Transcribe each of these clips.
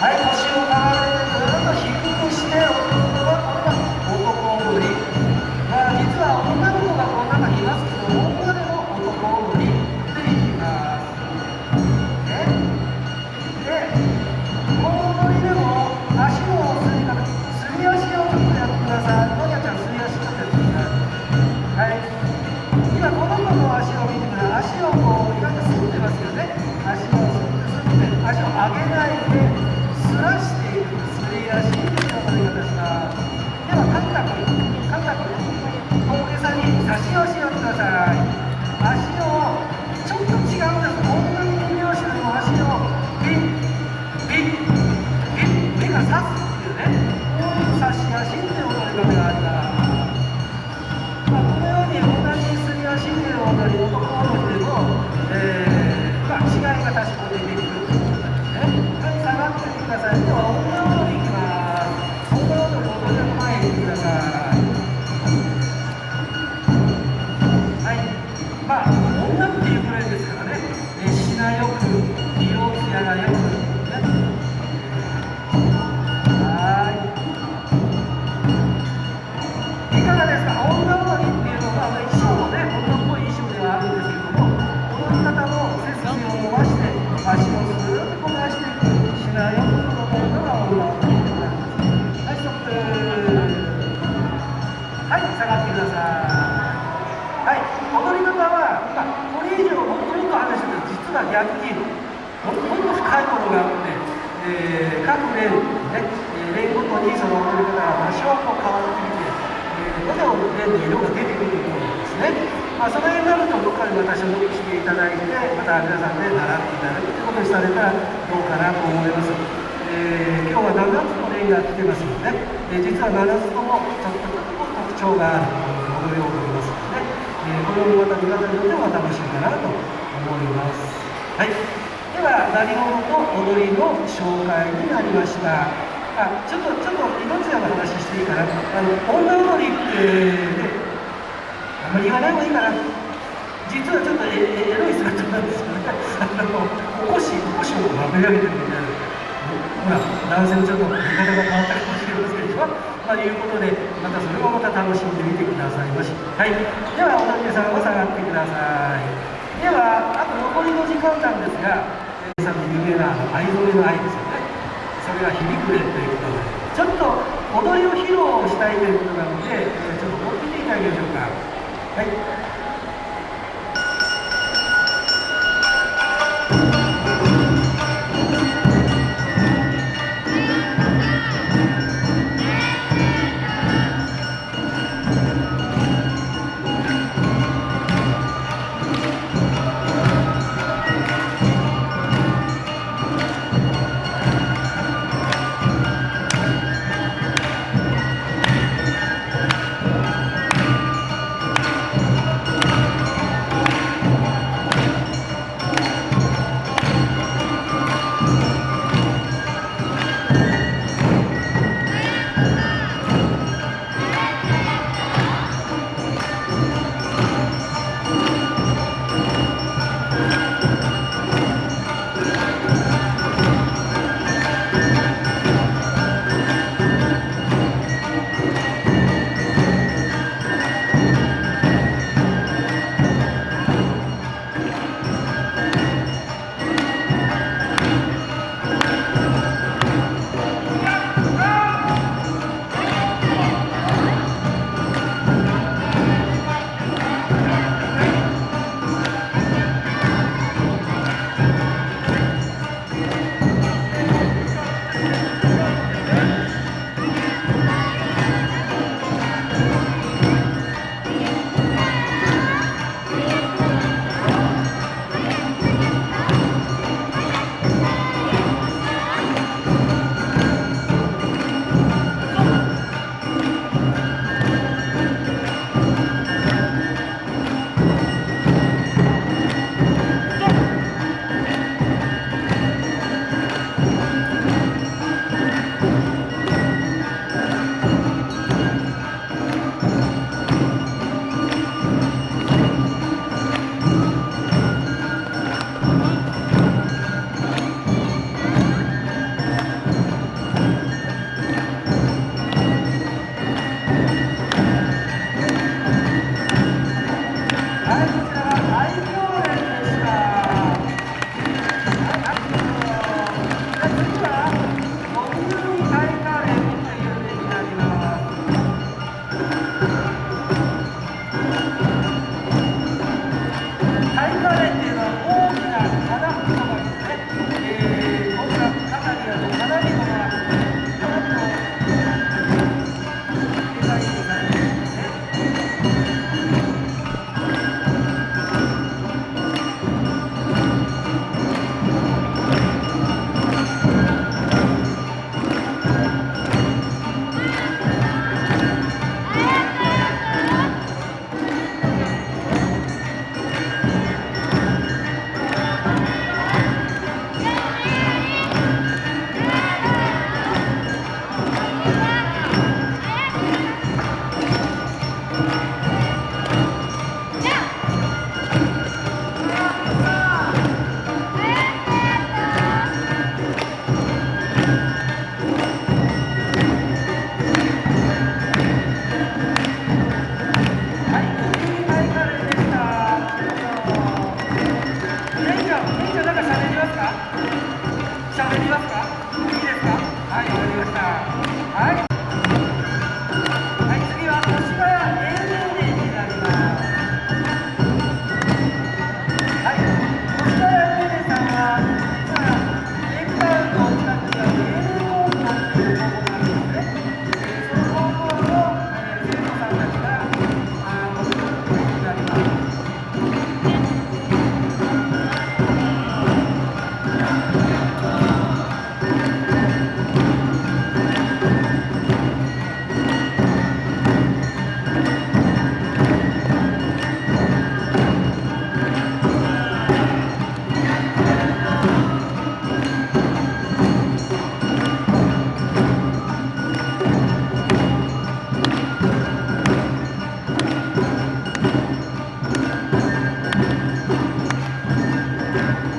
はい腰をま深いものがあって、えー各連ね、連ごとにその踊り方が多少こう変わってきてどの面の色が出てくると思うんですね。まあ、その辺になるとどっかでまた所属していただいて、また皆さんで習っていただくということにされたらどうかなと思います。えー今日は7つの例が来てますので、えー実は7つともちょっと特徴がある踊りを踊りますので、えーこれをまた見方によっては楽しいかなと思います。はい。では、何者と踊りの紹介になりました。あちょっとちょっと命の話していいかな。あの女踊りって、ね、あんまり言わない方がいいかな。実はちょっとエエロい姿なんですよ。ねあのおこしおこしをまめ上げてるみたいなほら男性のちょっと見方が変わったかもしれませんでしょまあいうことでまたそれもまた楽しんでみてくださいまし。はい。ではおたけさんは下がってください。ではあと残りの時間なんですがさんの有名な藍染めの愛ですよねそれが響くれということで、ちょっと踊りを披露したいということなので、ちょっと見ていただきましょうか。はい。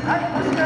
はい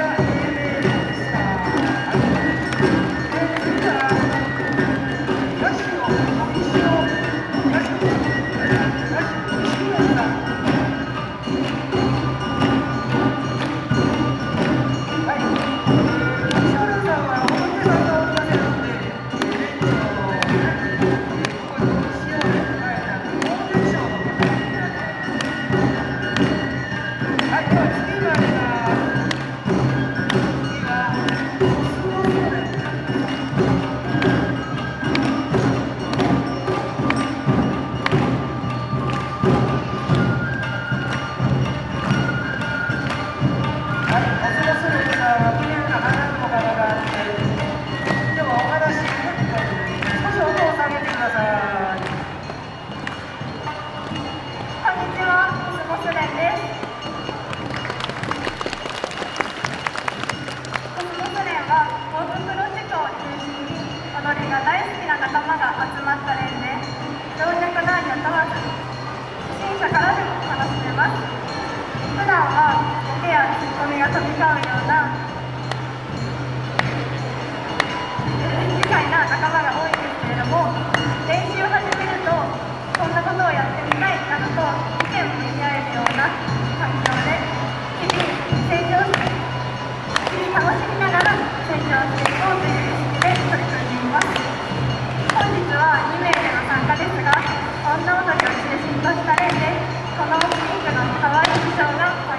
ます普段はボケやツッコミが飛び交うような愉快な仲間が多いんですけれども練習を始めるとこんなことをやってみたいなどと意見を見合えるような環境で日々成長して日々楽しみながら成長していこうという意識で取り組んでいます。本日は2名での参加ですが女踊りを室で進した例でこのかの可愛い衣装が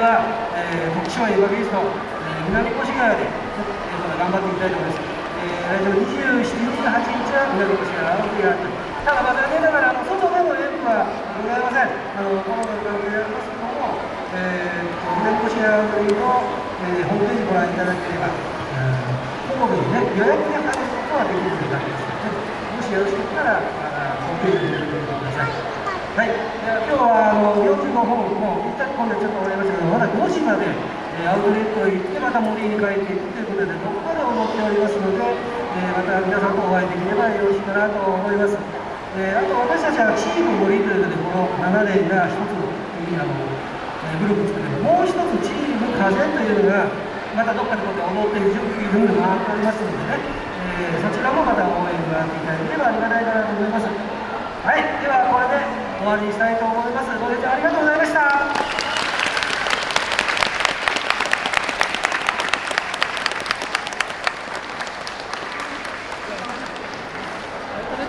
は、えー、徳島ヨガビースト、えー、南越谷で、えー、頑張っていきたいと思います、えー、来週27日28日は南越谷青木があってただまあ残念ながらあの外での演舞はございません。あのコロナの関係でありますけども、えー、南越谷青木の、えー、ホームページご覧いただければ、ホームにね予約で入ることはできるようになりますので、もしよろしかったらホームページではい、今日はあの45本、もう一旦今度ちょっと終わりましたけど、まだ5時まで、えー、アウトレットへ行って、また森に帰っていくということで、どこかで思っておりますので、えー、また皆さんとお会いできればよろしいかなと思います。えー、あと私たちはチーム森ということで、この7年が一ついいあの、えグループ作ってもう一つチーム風というのが、またどっかでこうやって踊っている準備が回っておりますのでね、えそちらもまた応援があっていただければありがたいかなと思います。はい、ではこれで終わりにしたいと思います。ご清聴ありがとうございました。